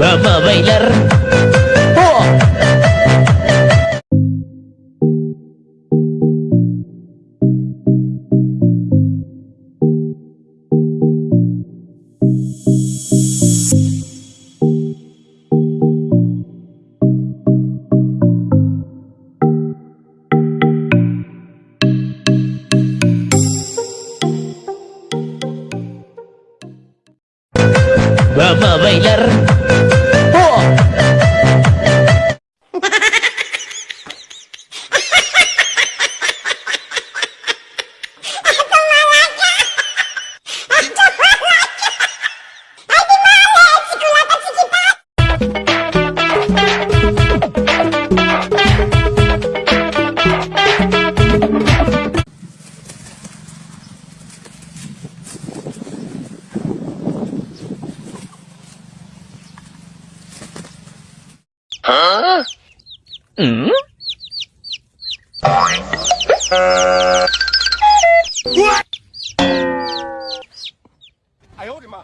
Mama bailar. Oh. Mama bailar. 嗯？哎呦我的妈！